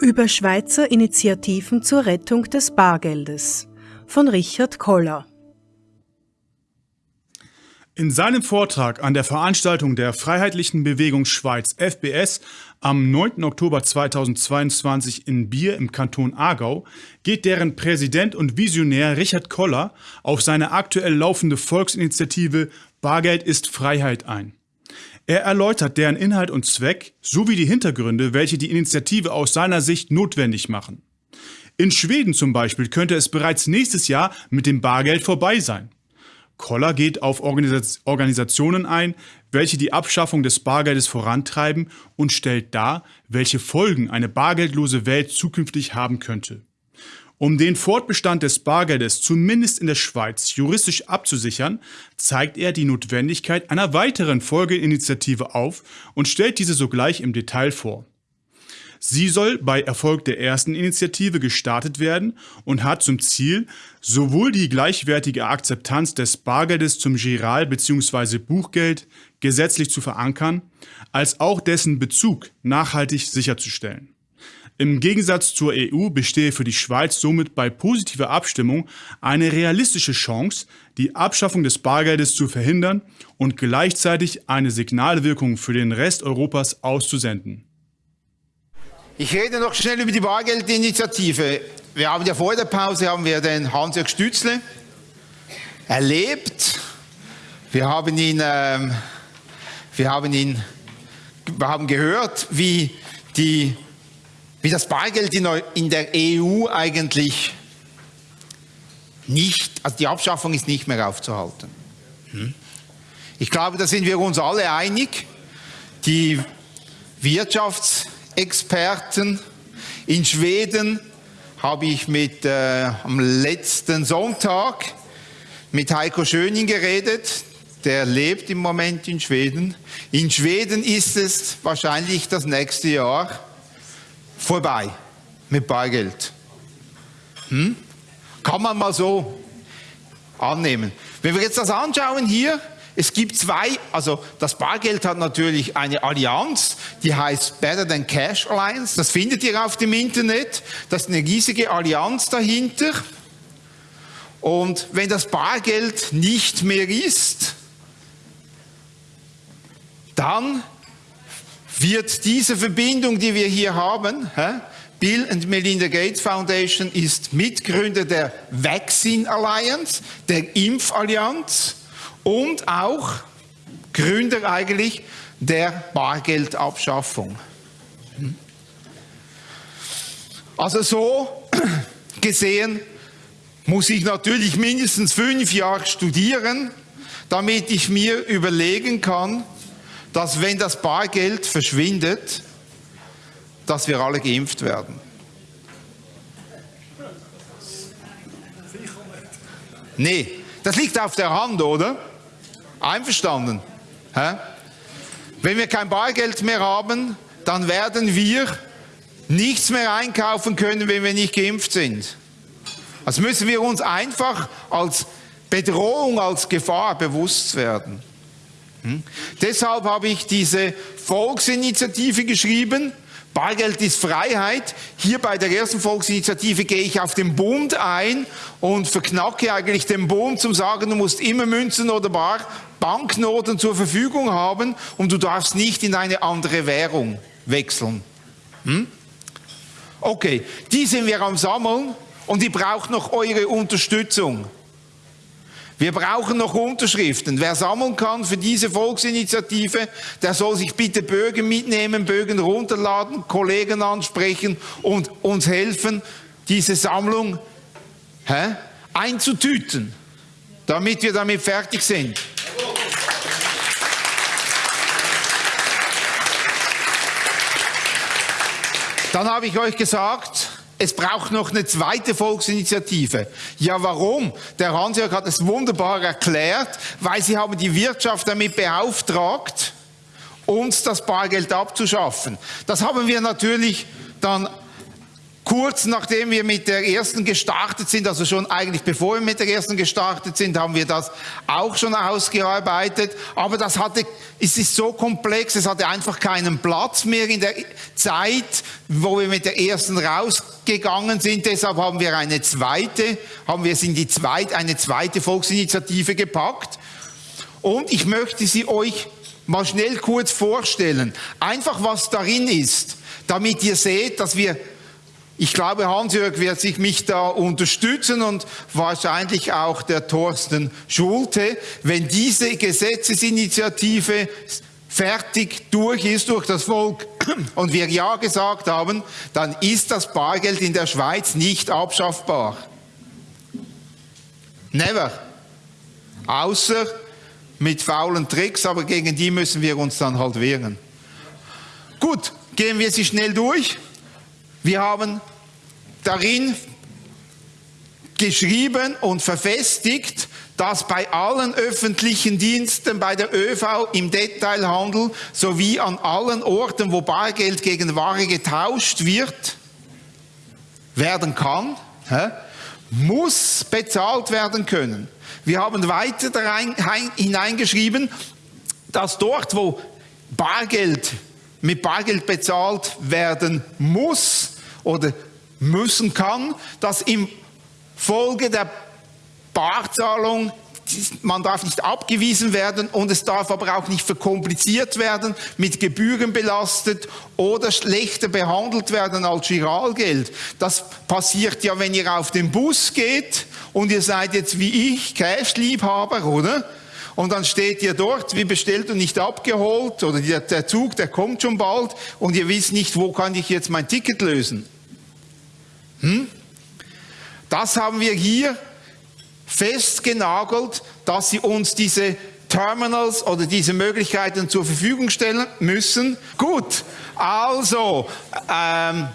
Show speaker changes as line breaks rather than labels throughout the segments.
Über Schweizer Initiativen zur Rettung des Bargeldes von Richard Koller.
In seinem Vortrag an der Veranstaltung der Freiheitlichen Bewegung Schweiz FBS am 9. Oktober 2022 in Bier im Kanton Aargau geht deren Präsident und Visionär Richard Koller auf seine aktuell laufende Volksinitiative Bargeld ist Freiheit ein. Er erläutert deren Inhalt und Zweck sowie die Hintergründe, welche die Initiative aus seiner Sicht notwendig machen. In Schweden zum Beispiel könnte es bereits nächstes Jahr mit dem Bargeld vorbei sein. Koller geht auf Organisationen ein, welche die Abschaffung des Bargeldes vorantreiben und stellt dar, welche Folgen eine bargeldlose Welt zukünftig haben könnte. Um den Fortbestand des Bargeldes zumindest in der Schweiz juristisch abzusichern, zeigt er die Notwendigkeit einer weiteren Folgeinitiative auf und stellt diese sogleich im Detail vor. Sie soll bei Erfolg der ersten Initiative gestartet werden und hat zum Ziel, sowohl die gleichwertige Akzeptanz des Bargeldes zum Giral bzw. Buchgeld gesetzlich zu verankern, als auch dessen Bezug nachhaltig sicherzustellen. Im Gegensatz zur EU bestehe für die Schweiz somit bei positiver Abstimmung eine realistische Chance, die Abschaffung des Bargeldes zu verhindern und gleichzeitig eine Signalwirkung für den Rest Europas auszusenden.
Ich rede noch schnell über die Bargeldinitiative. Wir haben ja vor der Pause haben wir den Hans-Jörg Stützle erlebt. Wir haben ihn, ähm, wir haben ihn, wir haben gehört, wie die wie das Bargeld in der EU eigentlich nicht, also die Abschaffung ist nicht mehr aufzuhalten. Hm? Ich glaube, da sind wir uns alle einig. Die Wirtschaftsexperten in Schweden habe ich mit, äh, am letzten Sonntag mit Heiko Schöning geredet. Der lebt im Moment in Schweden. In Schweden ist es wahrscheinlich das nächste Jahr vorbei mit Bargeld. Hm? Kann man mal so annehmen. Wenn wir jetzt das anschauen hier, es gibt zwei, also das Bargeld hat natürlich eine Allianz, die heißt Better Than Cash Alliance. Das findet ihr auf dem Internet. Das ist eine riesige Allianz dahinter. Und wenn das Bargeld nicht mehr ist, dann wird diese Verbindung, die wir hier haben, Bill and Melinda Gates Foundation ist Mitgründer der Vaccine Alliance, der Impfallianz und auch Gründer eigentlich der Bargeldabschaffung. Also so gesehen muss ich natürlich mindestens fünf Jahre studieren, damit ich mir überlegen kann, dass wenn das Bargeld verschwindet, dass wir alle geimpft werden. Nee, das liegt auf der Hand, oder? Einverstanden? Hä? Wenn wir kein Bargeld mehr haben, dann werden wir nichts mehr einkaufen können, wenn wir nicht geimpft sind. Also müssen wir uns einfach als Bedrohung, als Gefahr bewusst werden. Hm? Deshalb habe ich diese Volksinitiative geschrieben. Bargeld ist Freiheit. Hier bei der ersten Volksinitiative gehe ich auf den Bund ein und verknacke eigentlich den Bund zum sagen, du musst immer Münzen oder Bar, Banknoten zur Verfügung haben und du darfst nicht in eine andere Währung wechseln. Hm? Okay, die sind wir am Sammeln und die braucht noch eure Unterstützung. Wir brauchen noch Unterschriften. Wer sammeln kann für diese Volksinitiative, der soll sich bitte Bögen mitnehmen, Bögen runterladen, Kollegen ansprechen und uns helfen, diese Sammlung hä, einzutüten, damit wir damit fertig sind. Dann habe ich euch gesagt, es braucht noch eine zweite Volksinitiative. Ja, warum? Der Hansjörg hat es wunderbar erklärt, weil sie haben die Wirtschaft damit beauftragt, uns das Bargeld abzuschaffen. Das haben wir natürlich dann Kurz nachdem wir mit der ersten gestartet sind, also schon eigentlich bevor wir mit der ersten gestartet sind, haben wir das auch schon ausgearbeitet. Aber das hatte, es ist so komplex, es hatte einfach keinen Platz mehr in der Zeit, wo wir mit der ersten rausgegangen sind. Deshalb haben wir eine zweite, haben wir es in die zweite, eine zweite Volksinitiative gepackt. Und ich möchte sie euch mal schnell kurz vorstellen. Einfach was darin ist, damit ihr seht, dass wir ich glaube, Hans-Jörg wird sich mich da unterstützen und wahrscheinlich auch der Thorsten Schulte, wenn diese Gesetzesinitiative fertig durch ist durch das Volk und wir Ja gesagt haben, dann ist das Bargeld in der Schweiz nicht abschaffbar. Never. Außer mit faulen Tricks, aber gegen die müssen wir uns dann halt wehren. Gut, gehen wir sie schnell durch. Wir haben darin geschrieben und verfestigt, dass bei allen öffentlichen Diensten, bei der ÖV, im Detailhandel sowie an allen Orten, wo Bargeld gegen Ware getauscht wird, werden kann, muss bezahlt werden können. Wir haben weiter hineingeschrieben, dass dort, wo Bargeld mit Bargeld bezahlt werden muss oder müssen kann, dass im Folge der Barzahlung man darf nicht abgewiesen werden und es darf aber auch nicht verkompliziert werden, mit Gebühren belastet oder schlechter behandelt werden als Giralgeld. Das passiert ja, wenn ihr auf den Bus geht und ihr seid jetzt wie ich Cash-Liebhaber, oder? Und dann steht ihr dort, wie bestellt und nicht abgeholt, oder der, Zug, der kommt schon bald, und ihr wisst nicht, wo kann ich jetzt mein Ticket lösen. Hm? Das haben wir hier festgenagelt, dass sie uns diese Terminals oder diese Möglichkeiten zur Verfügung stellen müssen. Gut, also, ähm,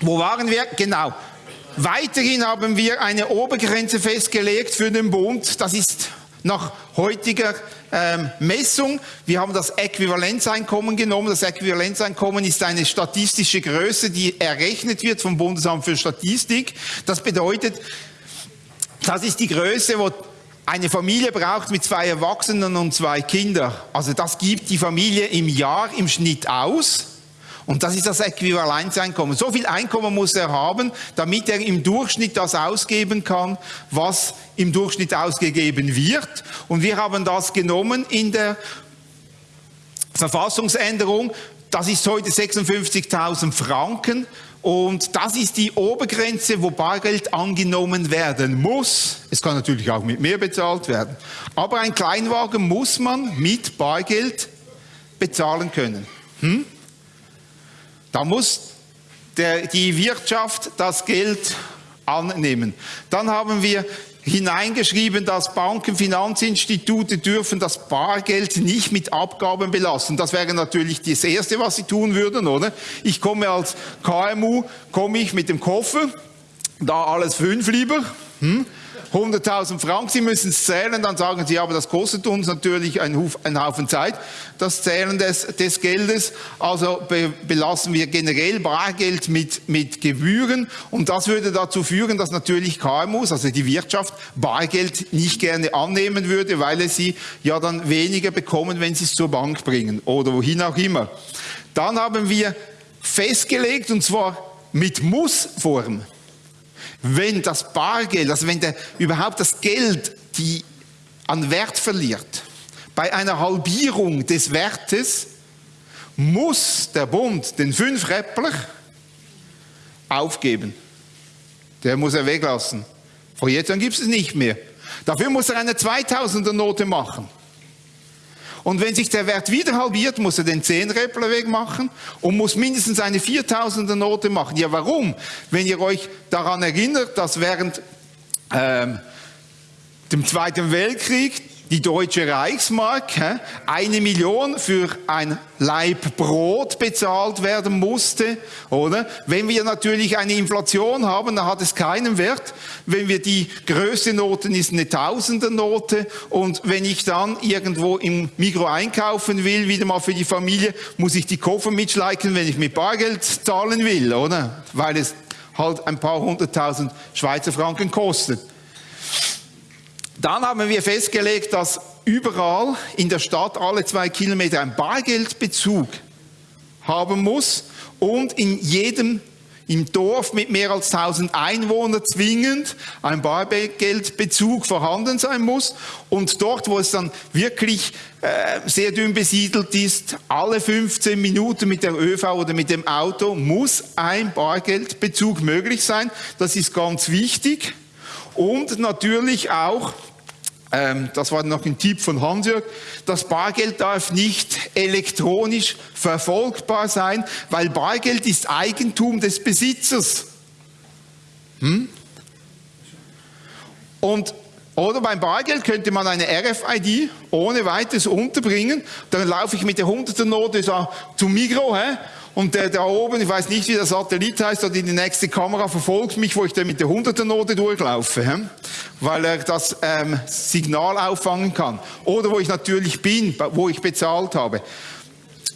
wo waren wir? Genau. Weiterhin haben wir eine Obergrenze festgelegt für den Bund. Das ist nach heutiger ähm, Messung. Wir haben das Äquivalenzeinkommen genommen. Das Äquivalenzeinkommen ist eine statistische Größe, die errechnet wird vom Bundesamt für Statistik. Das bedeutet, das ist die Größe, wo eine Familie braucht mit zwei Erwachsenen und zwei Kindern. Also das gibt die Familie im Jahr im Schnitt aus. Und das ist das Äquivalenzeinkommen. So viel Einkommen muss er haben, damit er im Durchschnitt das ausgeben kann, was im Durchschnitt ausgegeben wird. Und wir haben das genommen in der Verfassungsänderung. Das ist heute 56.000 Franken. Und das ist die Obergrenze, wo Bargeld angenommen werden muss. Es kann natürlich auch mit mehr bezahlt werden. Aber ein Kleinwagen muss man mit Bargeld bezahlen können. Hm? Da muss der, die Wirtschaft das Geld annehmen. Dann haben wir hineingeschrieben, dass Banken, Finanzinstitute dürfen das Bargeld nicht mit Abgaben belassen. Das wäre natürlich das Erste, was sie tun würden, oder? Ich komme als KMU, komme ich mit dem Koffer, da alles fünf lieber, hm? 100.000 Franken, Sie müssen es zählen, dann sagen Sie, aber das kostet uns natürlich einen, Haufen Zeit, das Zählen des, des Geldes, also be, belassen wir generell Bargeld mit, mit Gebühren. Und das würde dazu führen, dass natürlich KMUs, also die Wirtschaft, Bargeld nicht gerne annehmen würde, weil es sie ja dann weniger bekommen, wenn sie es zur Bank bringen oder wohin auch immer. Dann haben wir festgelegt, und zwar mit Mussform, wenn das Bargeld, also wenn der, überhaupt das Geld die an Wert verliert, bei einer Halbierung des Wertes muss der Bund den Fünfräppler aufgeben. Der muss er weglassen. Vor jetzt an gibt es nicht mehr. Dafür muss er eine 2000er Note machen. Und wenn sich der Wert wieder halbiert, muss er den 10-Räppler wegmachen und muss mindestens eine 4000er Note machen. Ja, warum? Wenn ihr euch daran erinnert, dass während ähm, dem Zweiten Weltkrieg die deutsche Reichsmark, eine Million für ein Laib Brot bezahlt werden musste, oder? Wenn wir natürlich eine Inflation haben, dann hat es keinen Wert. Wenn wir die größte Noten ist eine Tausender Note und wenn ich dann irgendwo im Mikro einkaufen will, wieder mal für die Familie, muss ich die Koffer mitschleichen, wenn ich mit Bargeld zahlen will, oder? Weil es halt ein paar hunderttausend Schweizer Franken kostet. Dann haben wir festgelegt, dass überall in der Stadt alle zwei Kilometer ein Bargeldbezug haben muss und in jedem im Dorf mit mehr als 1000 Einwohnern zwingend ein Bargeldbezug vorhanden sein muss und dort, wo es dann wirklich äh, sehr dünn besiedelt ist, alle 15 Minuten mit der ÖV oder mit dem Auto muss ein Bargeldbezug möglich sein. Das ist ganz wichtig und natürlich auch das war noch ein Tipp von Hansjörg, das Bargeld darf nicht elektronisch verfolgbar sein, weil Bargeld ist Eigentum des Besitzers. Hm? Und oder beim Bargeld könnte man eine RFID ohne weiteres unterbringen. Dann laufe ich mit der 100er Note zum Migro? Und der da oben, ich weiß nicht, wie der Satellit heißt, oder die nächste Kamera verfolgt mich, wo ich dann mit der 100er Note durchlaufe, hä? weil er das ähm, Signal auffangen kann. Oder wo ich natürlich bin, wo ich bezahlt habe,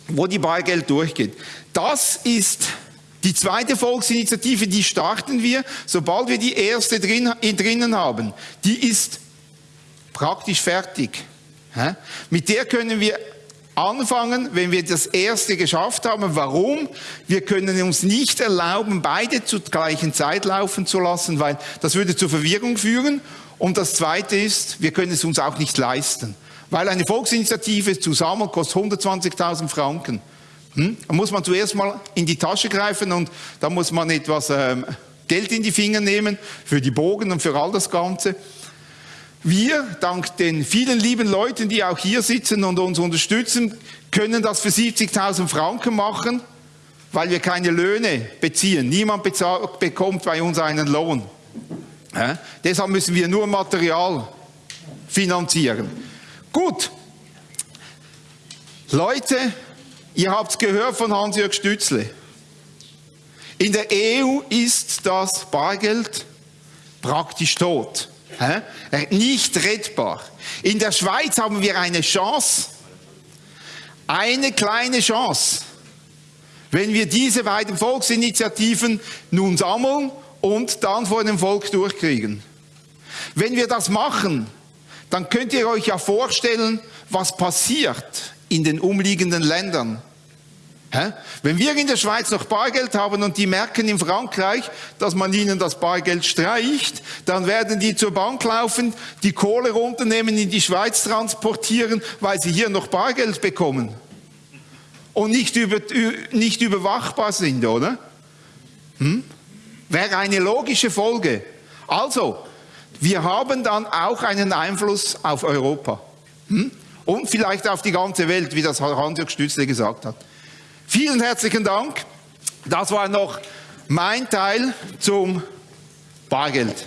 wo die Bargeld durchgeht. Das ist die zweite Volksinitiative, die starten wir, sobald wir die erste drin, drinnen haben. Die ist praktisch fertig. Mit der können wir anfangen, wenn wir das erste geschafft haben. Warum? Wir können uns nicht erlauben, beide zur gleichen Zeit laufen zu lassen, weil das würde zur Verwirrung führen. Und das zweite ist, wir können es uns auch nicht leisten. Weil eine Volksinitiative zusammen kostet 120.000 Franken. Hm? Da muss man zuerst mal in die Tasche greifen und da muss man etwas ähm, Geld in die Finger nehmen für die Bogen und für all das Ganze. Wir, dank den vielen lieben Leuten, die auch hier sitzen und uns unterstützen, können das für 70.000 Franken machen, weil wir keine Löhne beziehen. Niemand bekommt bei uns einen Lohn. Ja? Deshalb müssen wir nur Material finanzieren. Gut. Leute, Ihr habt es gehört von Hans-Jörg Stützle. In der EU ist das Bargeld praktisch tot. Nicht rettbar. In der Schweiz haben wir eine Chance, eine kleine Chance, wenn wir diese beiden Volksinitiativen nun sammeln und dann vor dem Volk durchkriegen. Wenn wir das machen, dann könnt ihr euch ja vorstellen, was passiert in den umliegenden Ländern. Wenn wir in der Schweiz noch Bargeld haben und die merken in Frankreich, dass man ihnen das Bargeld streicht, dann werden die zur Bank laufen, die Kohle runternehmen, in die Schweiz transportieren, weil sie hier noch Bargeld bekommen. Und nicht, über, nicht überwachbar sind, oder? Hm? Wäre eine logische Folge. Also, wir haben dann auch einen Einfluss auf Europa. Hm? Und vielleicht auf die ganze Welt, wie das Hans-Jörg Stützle gesagt hat. Vielen herzlichen Dank. Das war noch mein Teil zum Bargeld.